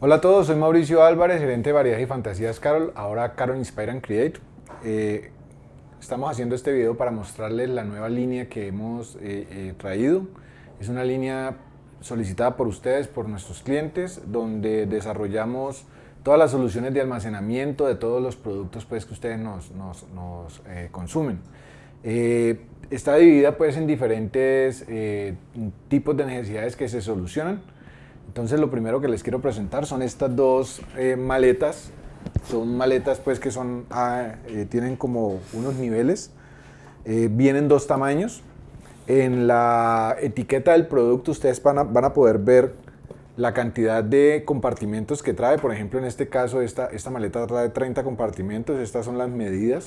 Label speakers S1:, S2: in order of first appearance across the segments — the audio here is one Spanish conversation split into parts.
S1: Hola a todos, soy Mauricio Álvarez, gerente de Variedades y Fantasías Carol, ahora Carol Inspire and Create. Eh, estamos haciendo este video para mostrarles la nueva línea que hemos eh, eh, traído. Es una línea solicitada por ustedes, por nuestros clientes, donde desarrollamos todas las soluciones de almacenamiento de todos los productos pues, que ustedes nos, nos, nos consumen. está dividida pues, en diferentes tipos de necesidades que se solucionan. Entonces lo primero que les quiero presentar son estas dos eh, maletas. Son maletas pues que son, ah, eh, tienen como unos niveles. Eh, vienen dos tamaños. En la etiqueta del producto ustedes van a, van a, poder ver la cantidad de compartimentos que trae. Por ejemplo, en este caso esta, esta maleta trae 30 compartimentos. Estas son las medidas.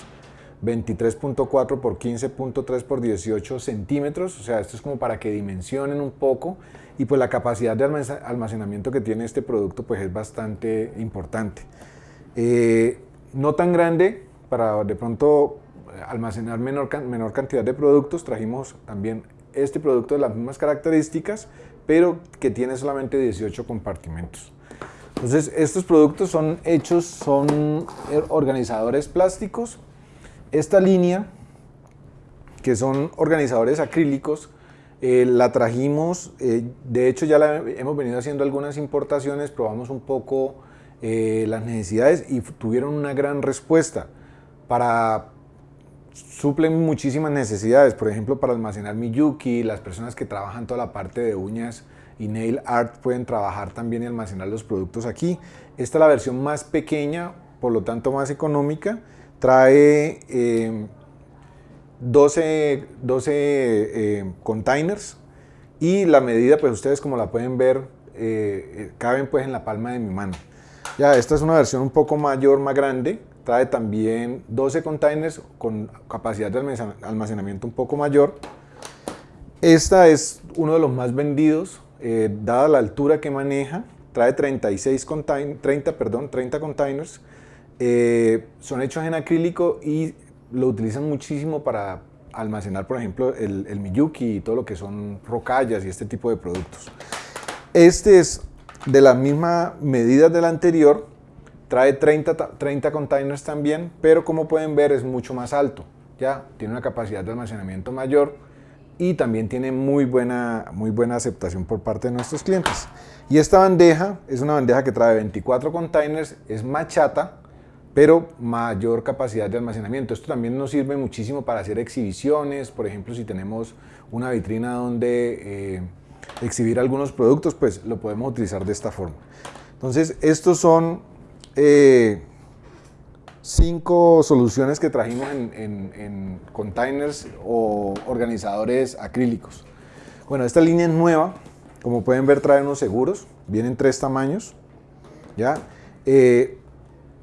S1: 23.4 por 15.3 por 18 centímetros, o sea, esto es como para que dimensionen un poco y pues la capacidad de almacenamiento que tiene este producto pues es bastante importante. Eh, no tan grande para de pronto almacenar menor, menor cantidad de productos, trajimos también este producto de las mismas características, pero que tiene solamente 18 compartimentos. Entonces, estos productos son hechos, son organizadores plásticos. Esta línea, que son organizadores acrílicos, eh, la trajimos, eh, de hecho ya la hemos venido haciendo algunas importaciones, probamos un poco eh, las necesidades y tuvieron una gran respuesta. Para suplen muchísimas necesidades, por ejemplo para almacenar Miyuki, las personas que trabajan toda la parte de uñas y nail art pueden trabajar también y almacenar los productos aquí. Esta es la versión más pequeña, por lo tanto más económica, trae 12, 12 eh, containers y la medida, pues ustedes como la pueden ver, eh, eh, caben pues en la palma de mi mano. Ya, esta es una versión un poco mayor, más grande, trae también 12 containers con capacidad de almacenamiento un poco mayor. Esta es uno de los más vendidos, dada la altura que maneja, trae 36 contain 30, perdón, 30 containers, son hechos en acrílico y lo utilizan muchísimo para almacenar, por ejemplo, el, Miyuki y todo lo que son rocallas y este tipo de productos. Este es de la misma medida del anterior, trae 30, 30 containers también, pero como pueden ver es mucho más alto, ya tiene una capacidad de almacenamiento mayor y también tiene muy buena, muy buena aceptación por parte de nuestros clientes. Y esta bandeja es una bandeja que trae 24 containers, es machata, pero mayor capacidad de almacenamiento. Esto también nos sirve muchísimo para hacer exhibiciones, por ejemplo, si tenemos una vitrina donde eh, exhibir algunos productos, pues lo podemos utilizar de esta forma. Entonces, estos son eh, cinco soluciones que trajimos en, containers o organizadores acrílicos. Bueno, esta línea es nueva, como pueden ver trae unos seguros, vienen tres tamaños, ¿ya? Eh,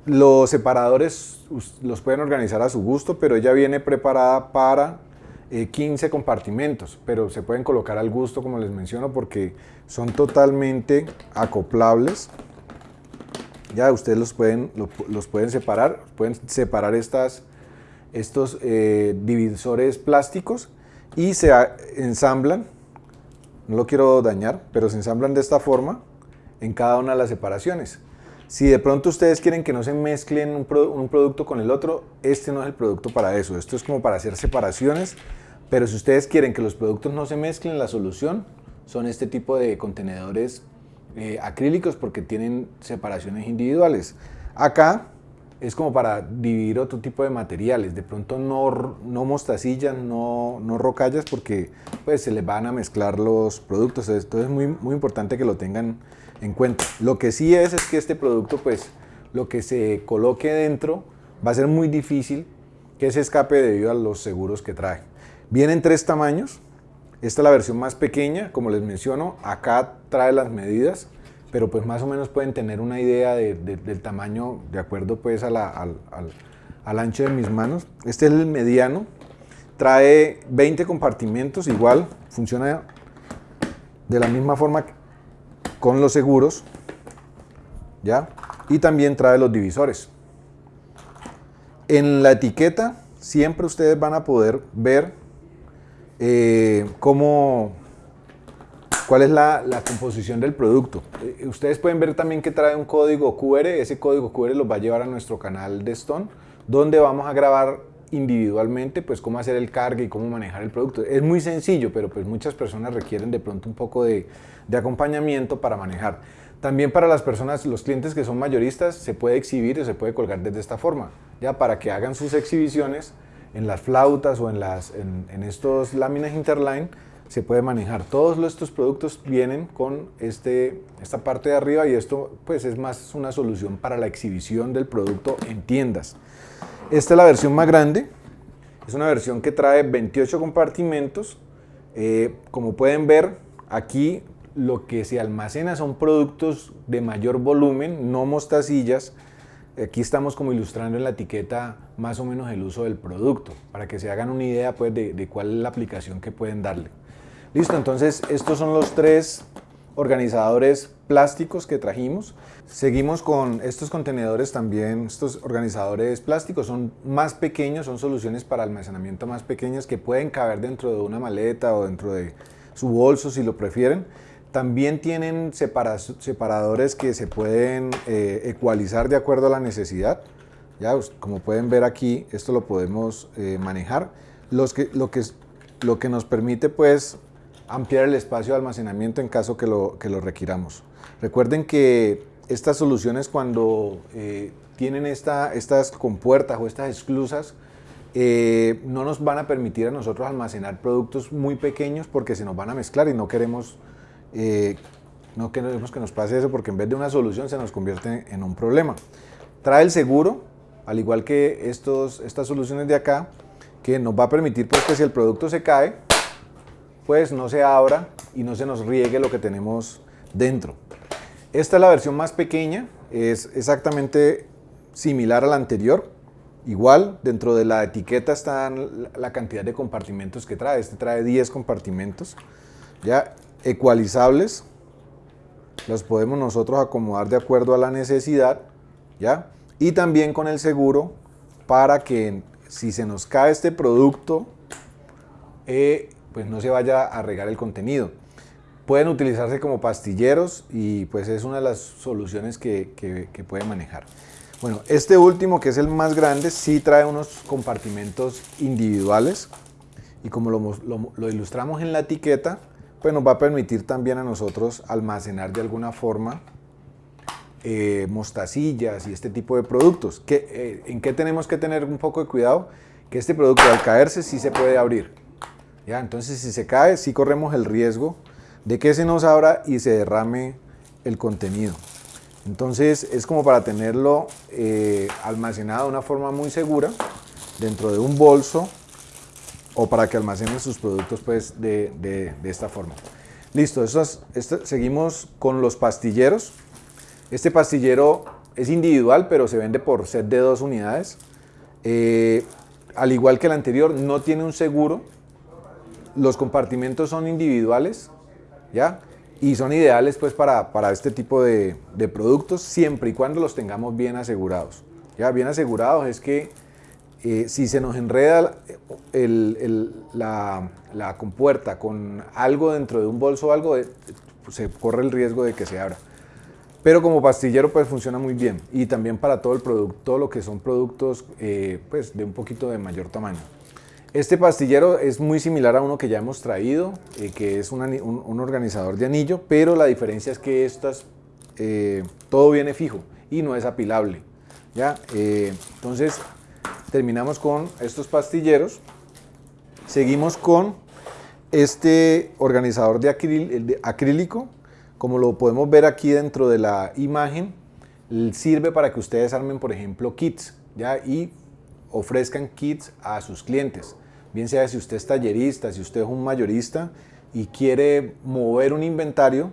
S1: los separadores los pueden organizar a su gusto, pero ella viene preparada para 15 eh, compartimentos, pero se pueden colocar al gusto, como les menciono, porque son totalmente acoplables. Ya ustedes los pueden, pueden separar, pueden separar estas, estos eh, divisores plásticos y se ensamblan, no lo quiero dañar, pero se ensamblan de esta forma en cada una de las separaciones. Si de pronto ustedes quieren que no se mezclen un, producto con el otro, este no es el producto para eso. Esto es como para hacer separaciones, pero si ustedes quieren que los productos no se mezclen, la solución son este tipo de contenedores eh, acrílicos porque tienen separaciones individuales. Acá es como para dividir otro tipo de materiales, de pronto no, no mostacillas, no, no rocallas porque pues se les van a mezclar los productos, entonces es muy, muy importante que lo tengan en cuenta. Lo que sí es, es que este producto, pues, lo que se coloque dentro va a ser muy difícil que se escape debido a los seguros que trae. Vienen tres tamaños. Esta es la versión más pequeña, como les menciono. Acá trae las medidas, pero pues más o menos pueden tener una idea del tamaño de acuerdo pues al, al ancho de mis manos. Este es el mediano. Trae 20 compartimentos, igual funciona de la misma forma con los seguros, ¿ya? Y también trae los divisores. En la etiqueta siempre ustedes van a poder ver eh, cómo, cuál es la, composición del producto. Eh, ustedes pueden ver también que trae un código QR, ese código QR los va a llevar a nuestro canal de Stone, donde vamos a grabar individualmente pues cómo hacer el cargue y cómo manejar el producto. Es muy sencillo, pero pues muchas personas requieren de pronto un poco de, acompañamiento para manejar. También para las personas, los clientes que son mayoristas, se puede exhibir o se puede colgar desde esta forma, ya para que hagan sus exhibiciones en las flautas o en, las, en, estos láminas interline, se puede manejar. Todos estos productos vienen con este, esta parte de arriba y esto pues es más una solución para la exhibición del producto en tiendas. Esta es la versión más grande, es una versión que trae 28 compartimentos. Eh, como pueden ver, aquí lo que se almacena son productos de mayor volumen, no mostacillas. Aquí estamos como ilustrando en la etiqueta más o menos el uso del producto, para que se hagan una idea pues, de, cuál es la aplicación que pueden darle. Listo, entonces estos son los tres organizadores plásticos que trajimos. Seguimos con estos contenedores también, estos organizadores plásticos son más pequeños, son soluciones para almacenamiento más pequeñas que pueden caber dentro de una maleta o dentro de su bolso si lo prefieren. También tienen separadores que se pueden eh, ecualizar de acuerdo a la necesidad. Ya, como pueden ver aquí, esto lo podemos eh, manejar. Lo que nos permite pues ampliar el espacio de almacenamiento en caso que lo, que lo requiramos. Recuerden que estas soluciones cuando eh, tienen esta, estas compuertas o estas esclusas, no nos van a permitir a nosotros almacenar productos muy pequeños porque se nos van a mezclar y no queremos eh, no queremos que nos pase eso porque en vez de una solución se nos convierte en un problema. Trae el seguro, al igual que estos, estas soluciones de acá, que nos va a permitir pues, que si el producto se cae, pues no se abra y no se nos riegue lo que tenemos dentro. Esta es la versión más pequeña, es exactamente similar a la anterior. Igual, dentro de la etiqueta están la cantidad de compartimentos que trae. Este trae 10 compartimentos. Ya, ecualizables, los podemos nosotros acomodar de acuerdo a la necesidad, ¿ya? Y también con el seguro para que si se nos cae este producto, eh, pues no se vaya a regar el contenido. Pueden utilizarse como pastilleros y pues es una de las soluciones que, que, pueden manejar. Bueno, este último que es el más grande sí trae unos compartimentos individuales y como lo, lo ilustramos en la etiqueta, pues nos va a permitir también a nosotros almacenar de alguna forma eh, mostacillas y este tipo de productos. Eh, ¿En qué tenemos que tener un poco de cuidado? Que este producto al caerse sí se puede abrir. ¿Ya? Entonces si se cae sí corremos el riesgo de que se nos abra y se derrame el contenido. Entonces es como para tenerlo eh, almacenado de una forma muy segura dentro de un bolso o para que almacenen sus productos pues, de, de, esta forma. Listo, seguimos con los pastilleros. Este pastillero es individual, pero se vende por set de dos unidades. Eh, al igual que el anterior, no tiene un seguro. Los compartimentos son individuales, ¿ya? Y son ideales pues para, para este tipo de, de, productos, siempre y cuando los tengamos bien asegurados. ¿Ya? Bien asegurados es que eh, si se nos enreda la, compuerta con algo dentro de un bolso o algo, eh, se corre el riesgo de que se abra. Pero como pastillero pues funciona muy bien y también para todo el producto, lo que son productos eh, pues de un poquito de mayor tamaño. Este pastillero es muy similar a uno que ya hemos traído, que es un, organizador de anillo, pero la diferencia es que estas, todo viene fijo y no es apilable. ¿ya? entonces terminamos con estos pastilleros. Seguimos con este organizador de, acrílico. Como lo podemos ver aquí dentro de la imagen, sirve para que ustedes armen, por ejemplo, kits ¿ya? y ofrezcan kits a sus clientes. Bien sea si usted es tallerista, si usted es un mayorista y quiere mover un inventario,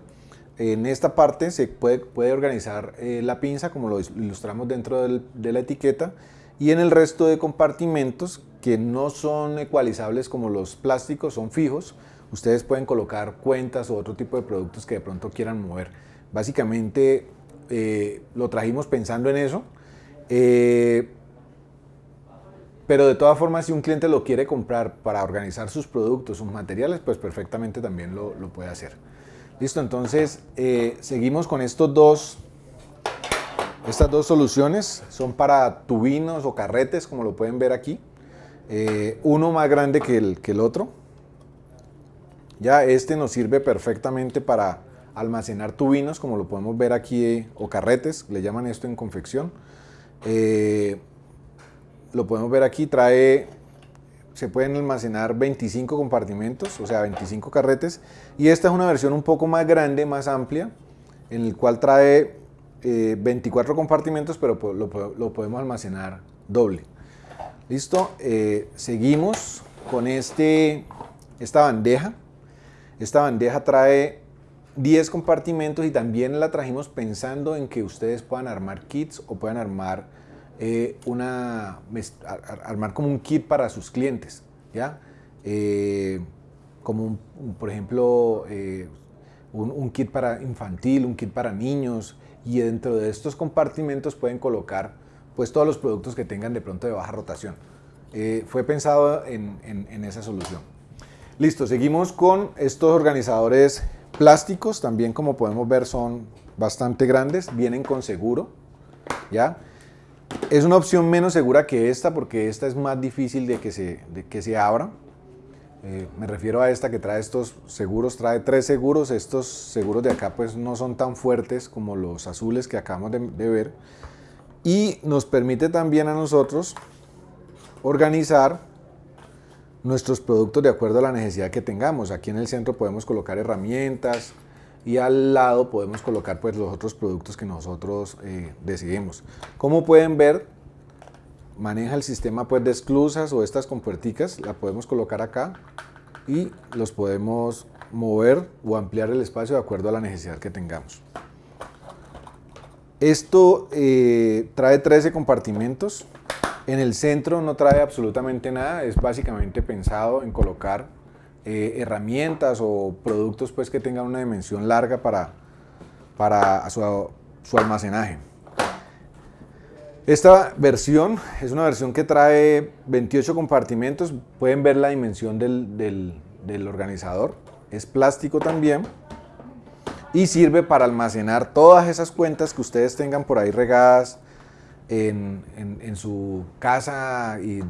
S1: en esta parte se puede, puede organizar eh, la pinza, como lo ilustramos dentro de la etiqueta, y en el resto de compartimentos que no son ecualizables como los plásticos, son fijos, ustedes pueden colocar cuentas o otro tipo de productos que de pronto quieran mover. Básicamente eh, lo trajimos pensando en eso, eh, pero de todas formas si un cliente lo quiere comprar para organizar sus productos, sus materiales, pues perfectamente también lo, puede hacer. Listo, entonces eh, seguimos con estos dos, estas dos soluciones. Son para tubinos o carretes, como lo pueden ver aquí. Eh, uno más grande que el, que el otro. Ya este nos sirve perfectamente para almacenar tubinos, como lo podemos ver aquí, eh, o carretes, le llaman esto en confección. Lo podemos ver aquí, trae se pueden almacenar 25 compartimentos, o sea, 25 carretes. Y esta es una versión un poco más grande, más amplia, en el cual trae 24 eh, compartimentos, pero lo, podemos almacenar doble. ¿Listo? Eh, seguimos con este, esta bandeja. Esta bandeja trae 10 compartimentos y también la trajimos pensando en que ustedes puedan armar kits o puedan armar eh, una, armar como un kit para sus clientes, ¿ya? Eh, como por ejemplo eh, un, kit para infantil, un kit para niños y dentro de estos compartimentos pueden colocar pues todos los productos que tengan de pronto de baja rotación. fue pensado en, en esa solución. Listo, seguimos con estos organizadores plásticos, también como podemos ver son bastante grandes, vienen con seguro, ¿ya? Es una opción menos segura que esta porque esta es más difícil de que se, que se abra. Eh, me refiero a esta que trae estos seguros, trae tres seguros. Estos seguros de acá pues no son tan fuertes como los azules que acabamos de, de ver. Y nos permite también a nosotros organizar nuestros productos de acuerdo a la necesidad que tengamos. Aquí en el centro podemos colocar herramientas, y al lado podemos colocar pues los otros productos que nosotros eh, decidimos. Como pueden ver, maneja el sistema pues de esclusas o estas compuerticas, la podemos colocar acá y los podemos mover o ampliar el espacio de acuerdo a la necesidad que tengamos. Esto eh, trae 13 compartimentos. En el centro no trae absolutamente nada, es básicamente pensado en colocar eh, herramientas o productos pues, que tengan una dimensión larga para, para su, su, almacenaje. Esta versión es una versión que trae 28 compartimentos, pueden ver la dimensión del, del, del organizador, es plástico también y sirve para almacenar todas esas cuentas que ustedes tengan por ahí regadas en, en, en, su casa y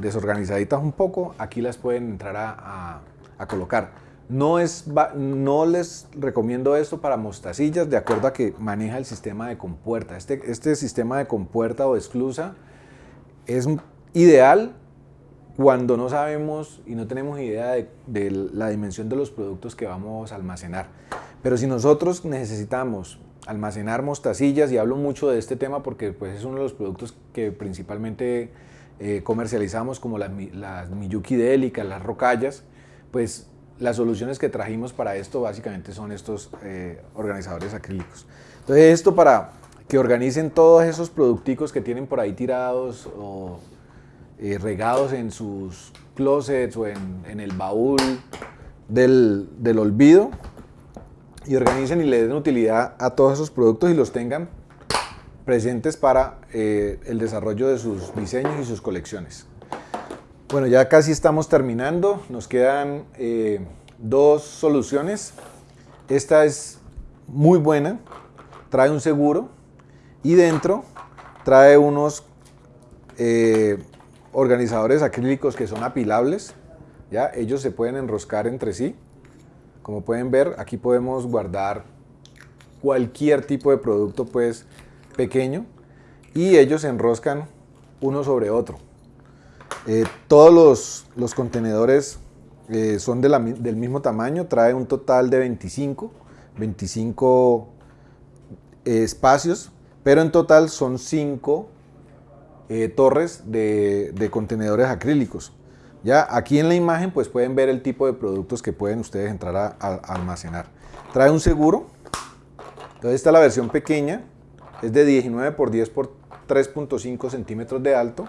S1: desorganizaditas un poco, aquí las pueden entrar a, a, colocar. No, es, no les recomiendo esto para mostacillas, de acuerdo a que maneja el sistema de compuerta. Este, este sistema de compuerta o esclusa es ideal cuando no sabemos y no tenemos idea de, de, la dimensión de los productos que vamos a almacenar. Pero si nosotros necesitamos almacenar mostacillas y hablo mucho de este tema porque pues, es uno de los productos que principalmente eh, comercializamos como las, las Miyuki délicas, las rocallas, pues las soluciones que trajimos para esto básicamente son estos eh, organizadores acrílicos. Entonces esto para que organicen todos esos producticos que tienen por ahí tirados o eh, regados en sus closets o en, en el baúl del, del olvido, y organicen y le den utilidad a todos esos productos y los tengan presentes para eh, el desarrollo de sus diseños y sus colecciones. Bueno, ya casi estamos terminando, nos quedan eh, dos soluciones. Esta es muy buena, trae un seguro y dentro trae unos eh, organizadores acrílicos que son apilables, ¿ya? ellos se pueden enroscar entre sí como pueden ver, aquí podemos guardar cualquier tipo de producto pues pequeño y ellos se enroscan uno sobre otro. Eh, todos los, contenedores eh, son del mismo tamaño, trae un total de 25, 25 eh, espacios, pero en total son 5 torres de, de contenedores acrílicos. Ya aquí en la imagen pues pueden ver el tipo de productos que pueden ustedes entrar a, almacenar. Trae un seguro, entonces esta es la versión pequeña, es de 19 por 10 por 3.5 centímetros de alto.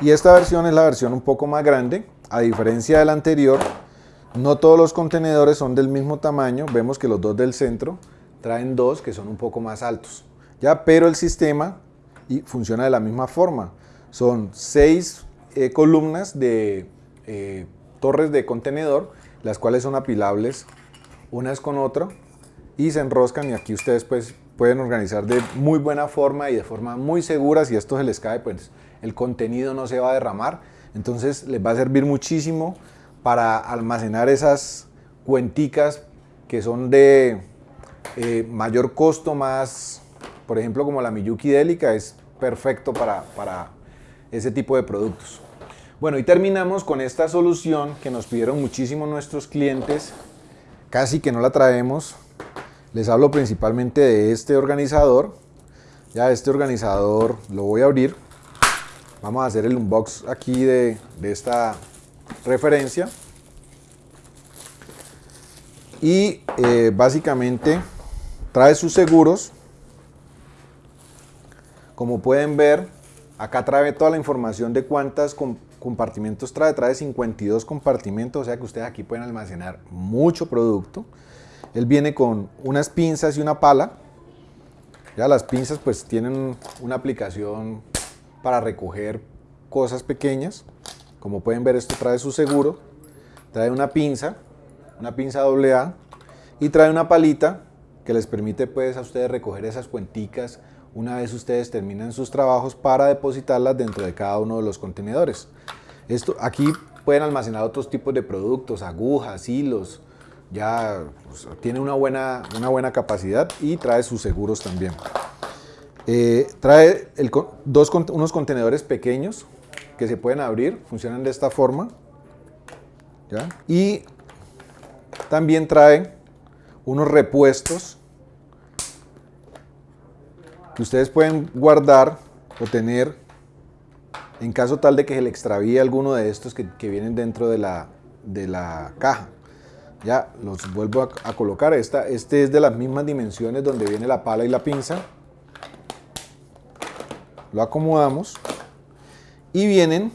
S1: Y esta versión es la versión un poco más grande, a diferencia de la anterior, no todos los contenedores son del mismo tamaño, vemos que los dos del centro traen dos que son un poco más altos, ya, pero el sistema funciona de la misma forma, son seis eh, columnas de eh, torres de contenedor, las cuales son apilables unas con otra y se enroscan y aquí ustedes pues pueden organizar de muy buena forma y de forma muy segura. Si esto se les cae, pues el contenido no se va a derramar. Entonces les va a servir muchísimo para almacenar esas cuenticas que son de eh, mayor costo, más, por ejemplo, como la Miyuki Delica, es perfecto para, para ese tipo de productos. Bueno, y terminamos con esta solución que nos pidieron muchísimo nuestros clientes, casi que no la traemos. Les hablo principalmente de este organizador. Ya este organizador lo voy a abrir. Vamos a hacer el unbox aquí de, de esta referencia. Y eh, básicamente trae sus seguros. Como pueden ver, acá trae toda la información de cuántas compartimentos trae. Trae 52 compartimentos, o sea que ustedes aquí pueden almacenar mucho producto. Él viene con unas pinzas y una pala. Ya las pinzas pues tienen una aplicación para recoger cosas pequeñas. Como pueden ver, esto trae su seguro. Trae una pinza, una pinza AA y trae una palita que les permite pues a ustedes recoger esas cuenticas una vez ustedes terminan sus trabajos para depositarlas dentro de cada uno de los contenedores. Esto, aquí pueden almacenar otros tipos de productos, agujas, hilos, ya pues, tiene una buena, una buena capacidad y trae sus seguros también. Eh, trae dos, unos contenedores pequeños que se pueden abrir, funcionan de esta forma. Y también trae unos repuestos que ustedes pueden guardar o tener en caso tal de que se le extravíe alguno de estos que, vienen dentro de la, de la, caja. Ya los vuelvo a, a, colocar. Esta, este es de las mismas dimensiones donde viene la pala y la pinza. Lo acomodamos y vienen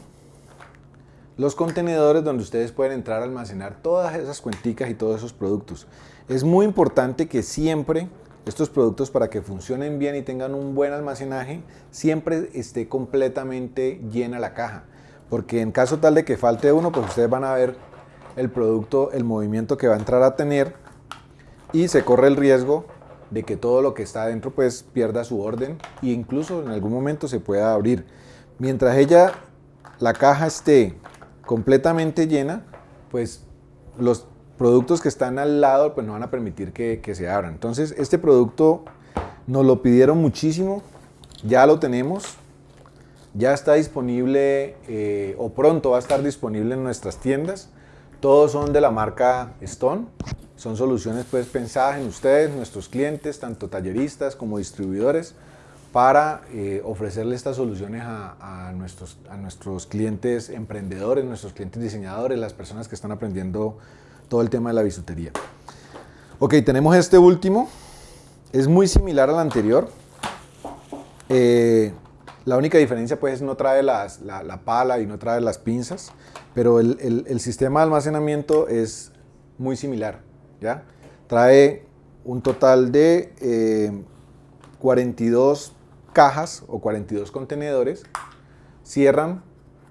S1: los contenedores donde ustedes pueden entrar a almacenar todas esas cuenticas y todos esos productos. Es muy importante que siempre estos productos para que funcionen bien y tengan un buen almacenaje, siempre esté completamente llena la caja. Porque en caso tal de que falte uno, pues ustedes van a ver el producto, el movimiento que va a entrar a tener y se corre el riesgo de que todo lo que está adentro pues pierda su orden e incluso en algún momento se pueda abrir. Mientras ella, la caja esté completamente llena, pues los productos que están al lado pues no van a permitir que, se abran. Entonces este producto nos lo pidieron muchísimo, ya lo tenemos, ya está disponible eh, o pronto va a estar disponible en nuestras tiendas. Todos son de la marca Stone, son soluciones pues pensadas en ustedes, nuestros clientes, tanto talleristas como distribuidores para eh, ofrecerle estas soluciones a, nuestros, a nuestros clientes emprendedores, nuestros clientes diseñadores, las personas que están aprendiendo todo el tema de la bisutería. Ok, tenemos este último. Es muy similar al anterior. Eh, la única diferencia pues no trae la, pala y no trae las pinzas, pero el, sistema de almacenamiento es muy similar. ¿ya? Trae un total de 42 eh, cajas o 42 contenedores, cierran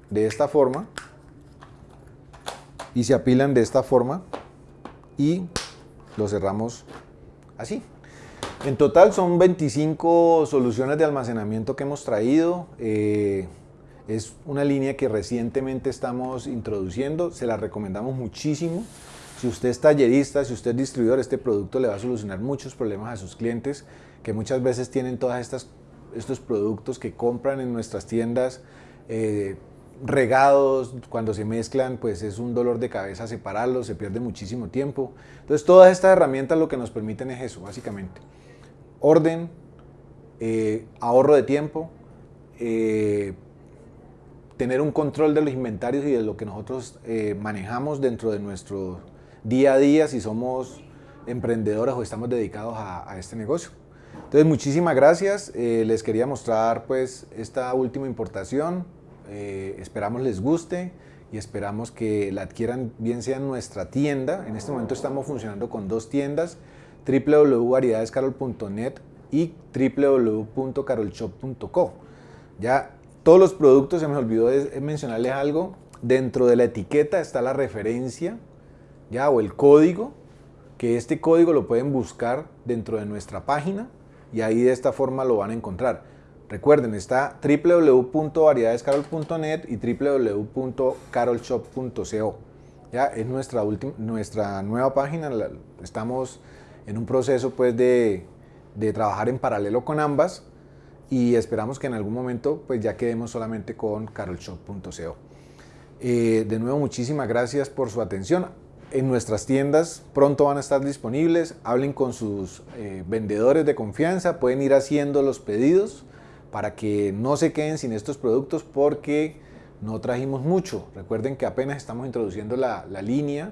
S1: de esta forma y se apilan de esta forma y lo cerramos así. En total son 25 soluciones de almacenamiento que hemos traído. Eh, es una línea que recientemente estamos introduciendo, se la recomendamos muchísimo. Si usted es tallerista, si usted es distribuidor, este producto le va a solucionar muchos problemas a sus clientes que muchas veces tienen todas estas estos productos que compran en nuestras tiendas eh, regados, cuando se mezclan, pues es un dolor de cabeza separarlos, se pierde muchísimo tiempo. Entonces todas estas herramientas lo que nos permiten es eso, básicamente. Orden, eh, ahorro de tiempo, eh, tener un control de los inventarios y de lo que nosotros manejamos dentro de nuestro día a día si somos emprendedores o estamos dedicados a este negocio. Entonces, muchísimas gracias. Eh, les quería mostrar pues esta última importación. Eh, esperamos les guste y esperamos que la adquieran bien sea en nuestra tienda. En este momento estamos funcionando con dos tiendas, www.variedadescarol.net y www.carolshop.co. Ya todos los productos, se me olvidó mencionarles algo, dentro de la etiqueta está la referencia ya o el código que este código lo pueden buscar dentro de nuestra página y ahí de esta forma lo van a encontrar. Recuerden, está www.variedadescarol.net y www.carolshop.co. Ya es nuestra, nuestra nueva página, estamos en un proceso pues de, de trabajar en paralelo con ambas y esperamos que en algún momento pues ya quedemos solamente con carolshop.co. Eh, de nuevo, muchísimas gracias por su atención. En nuestras tiendas pronto van a estar disponibles. Hablen con sus eh, vendedores de confianza. Pueden ir haciendo los pedidos para que no se queden sin estos productos porque no trajimos mucho. Recuerden que apenas estamos introduciendo la, línea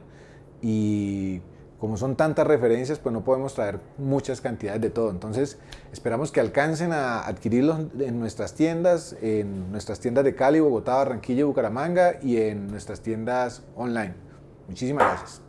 S1: y como son tantas referencias, pues no podemos traer muchas cantidades de todo. Entonces, esperamos que alcancen a adquirirlos en nuestras tiendas, en nuestras tiendas de Cali, Bogotá, Barranquilla Bucaramanga y en nuestras tiendas online. Muchísimas gracias.